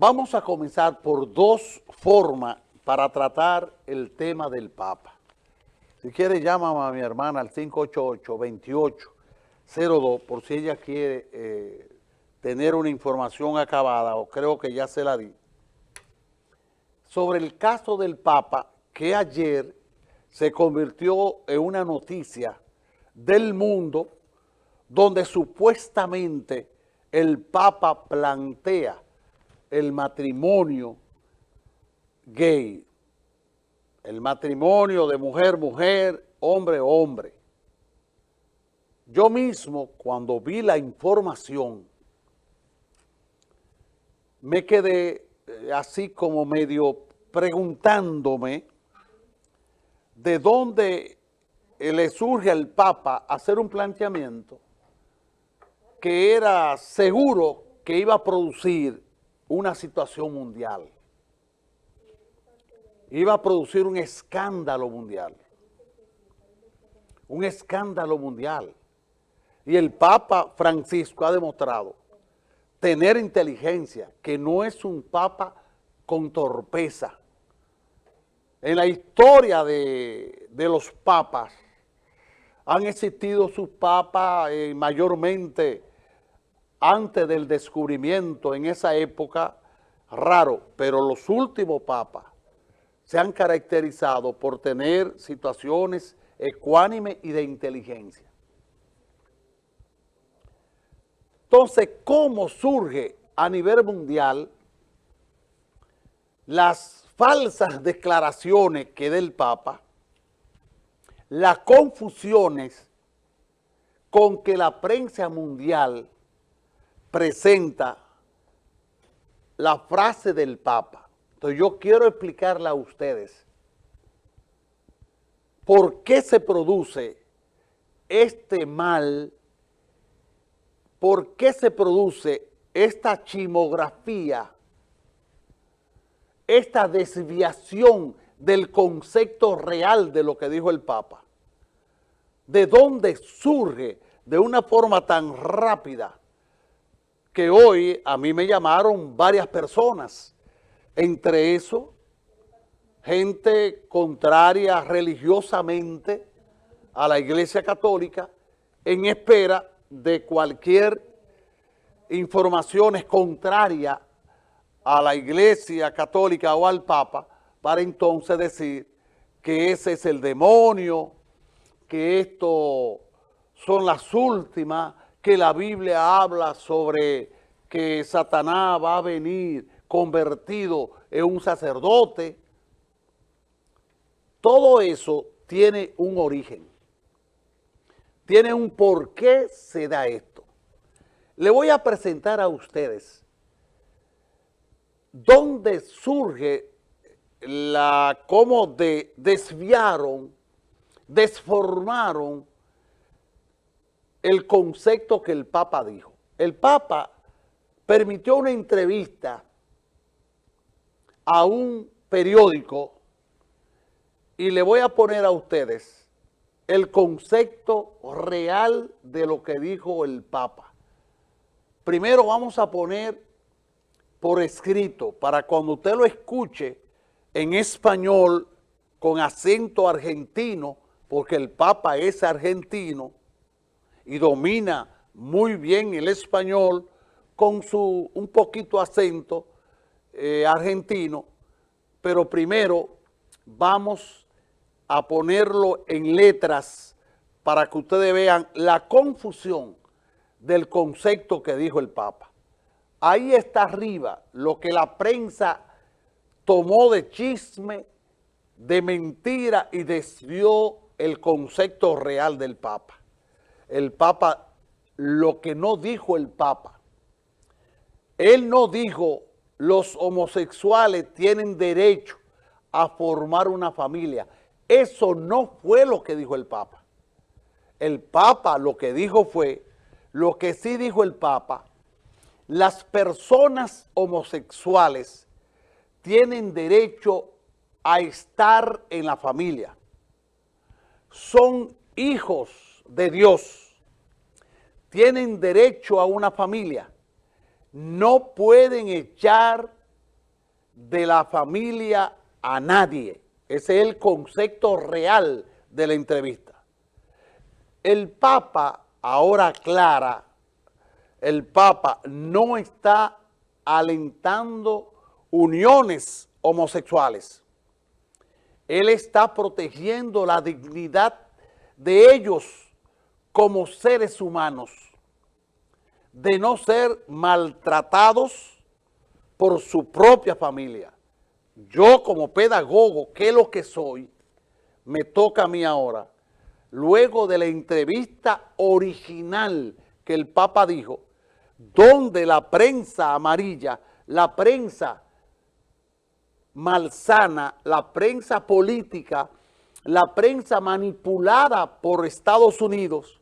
Vamos a comenzar por dos formas para tratar el tema del Papa. Si quiere, llámame a mi hermana al 588-2802 por si ella quiere eh, tener una información acabada, o creo que ya se la di, sobre el caso del Papa que ayer se convirtió en una noticia del mundo donde supuestamente el Papa plantea el matrimonio gay, el matrimonio de mujer-mujer, hombre-hombre. Yo mismo, cuando vi la información, me quedé eh, así como medio preguntándome de dónde le surge al Papa hacer un planteamiento que era seguro que iba a producir una situación mundial. Iba a producir un escándalo mundial. Un escándalo mundial. Y el Papa Francisco ha demostrado tener inteligencia, que no es un Papa con torpeza. En la historia de, los papas, han existido sus papas eh, mayormente antes del descubrimiento en esa época, raro, pero los últimos papas se han caracterizado por tener situaciones ecuánimes y de inteligencia. Entonces, ¿cómo surge a nivel mundial las falsas declaraciones que da el Papa, las confusiones con que la prensa mundial presenta la frase del Papa. Entonces yo quiero explicarle a ustedes por qué se produce este mal, por qué se produce esta chimografía, esta desviación del concepto real de lo que dijo el Papa. ¿De dónde surge de una forma tan rápida que hoy a mí me llamaron varias personas, entre eso, gente contraria religiosamente a la Iglesia Católica, en espera de cualquier información contraria a la Iglesia Católica o al Papa, para entonces decir que ese es el demonio, que esto son las últimas, que la Biblia habla sobre que Satanás va a venir convertido en un sacerdote. Todo eso tiene un origen. Tiene un por qué se da esto. Le voy a presentar a ustedes dónde surge la, cómo de, desviaron, desformaron el concepto que el Papa dijo. El Papa permitió una entrevista a un periódico y le voy a poner a ustedes el concepto real de lo que dijo el Papa. Primero vamos a poner por escrito para cuando usted lo escuche en español con acento argentino, porque el Papa es argentino, y domina muy bien el español con su un poquito acento eh, argentino, pero primero vamos a ponerlo en letras para que ustedes vean la confusión del concepto que dijo el Papa. Ahí está arriba lo que la prensa tomó de chisme, de mentira y desvió el concepto real del Papa el Papa lo que no dijo el Papa. Él no dijo los homosexuales tienen derecho a formar una familia. Eso no fue lo que dijo el Papa. El Papa lo que dijo fue, lo que sí dijo el Papa, las personas homosexuales tienen derecho a estar en la familia. Son hijos de Dios tienen derecho a una familia, no pueden echar de la familia a nadie. Ese es el concepto real de la entrevista. El Papa ahora aclara, el Papa no está alentando uniones homosexuales. Él está protegiendo la dignidad de ellos como seres humanos, de no ser maltratados por su propia familia. Yo como pedagogo, que es lo que soy, me toca a mí ahora, luego de la entrevista original que el Papa dijo, donde la prensa amarilla, la prensa malsana, la prensa política, la prensa manipulada por Estados Unidos,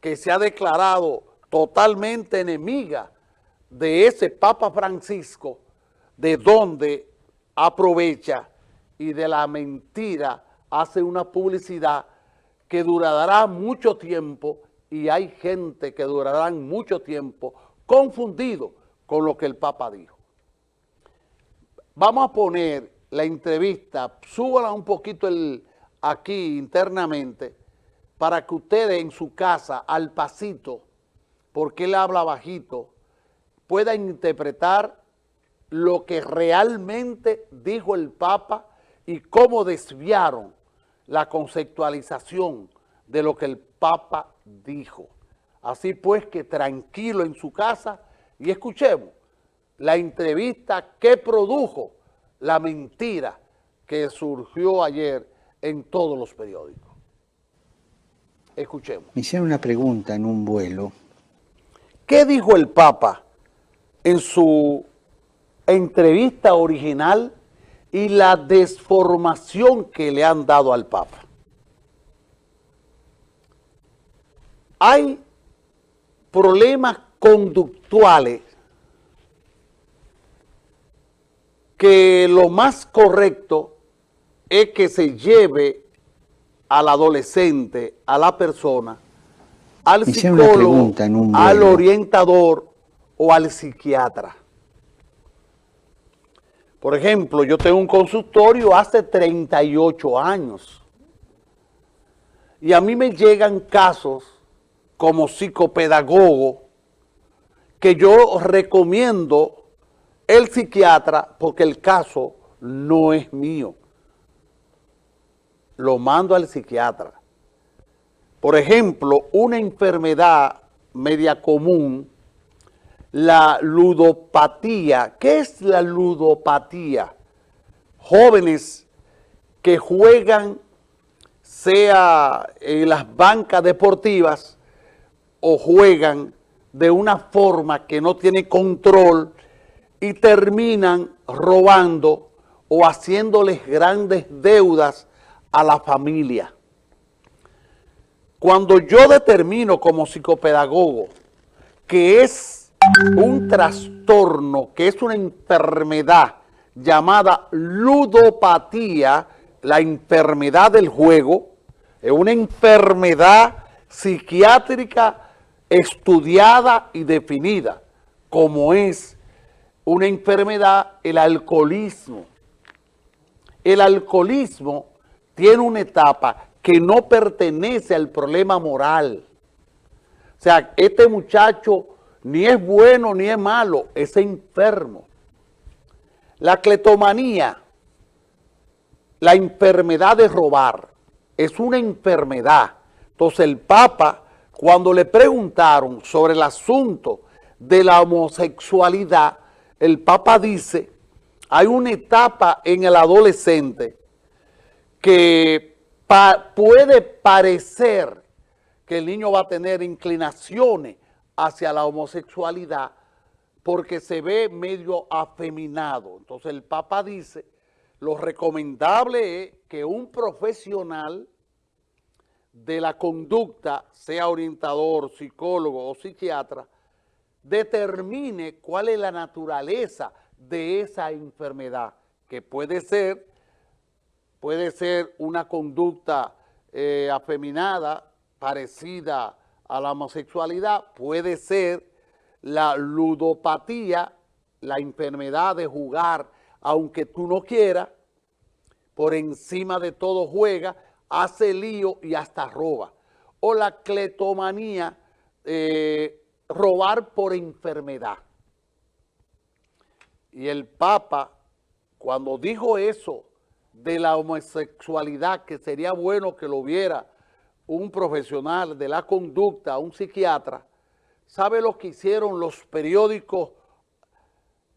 que se ha declarado totalmente enemiga de ese Papa Francisco, de donde aprovecha y de la mentira hace una publicidad que durará mucho tiempo y hay gente que durará mucho tiempo confundido con lo que el Papa dijo. Vamos a poner la entrevista, súbala un poquito el, aquí internamente, para que ustedes en su casa, al pasito, porque él habla bajito, puedan interpretar lo que realmente dijo el Papa y cómo desviaron la conceptualización de lo que el Papa dijo. Así pues que tranquilo en su casa y escuchemos la entrevista que produjo la mentira que surgió ayer en todos los periódicos. Escuchemos. Me hicieron una pregunta en un vuelo. ¿Qué dijo el Papa en su entrevista original y la desformación que le han dado al Papa? Hay problemas conductuales que lo más correcto es que se lleve al adolescente, a la persona, al psicólogo, al orientador o al psiquiatra. Por ejemplo, yo tengo un consultorio hace 38 años y a mí me llegan casos como psicopedagogo que yo recomiendo el psiquiatra porque el caso no es mío. Lo mando al psiquiatra. Por ejemplo, una enfermedad media común, la ludopatía. ¿Qué es la ludopatía? Jóvenes que juegan, sea en las bancas deportivas o juegan de una forma que no tiene control y terminan robando o haciéndoles grandes deudas a la familia. Cuando yo determino como psicopedagogo que es un trastorno, que es una enfermedad llamada ludopatía, la enfermedad del juego, es una enfermedad psiquiátrica estudiada y definida, como es una enfermedad, el alcoholismo. El alcoholismo tiene una etapa que no pertenece al problema moral. O sea, este muchacho ni es bueno ni es malo, es enfermo. La cletomanía, la enfermedad de robar, es una enfermedad. Entonces el Papa, cuando le preguntaron sobre el asunto de la homosexualidad, el Papa dice, hay una etapa en el adolescente que puede parecer que el niño va a tener inclinaciones hacia la homosexualidad porque se ve medio afeminado. Entonces el Papa dice, lo recomendable es que un profesional de la conducta, sea orientador, psicólogo o psiquiatra, determine cuál es la naturaleza de esa enfermedad, que puede ser, puede ser una conducta eh, afeminada, parecida a la homosexualidad, puede ser la ludopatía, la enfermedad de jugar aunque tú no quieras, por encima de todo juega, hace lío y hasta roba. O la cletomanía, eh, robar por enfermedad. Y el Papa, cuando dijo eso de la homosexualidad, que sería bueno que lo viera un profesional de la conducta, un psiquiatra, ¿sabe lo que hicieron los periódicos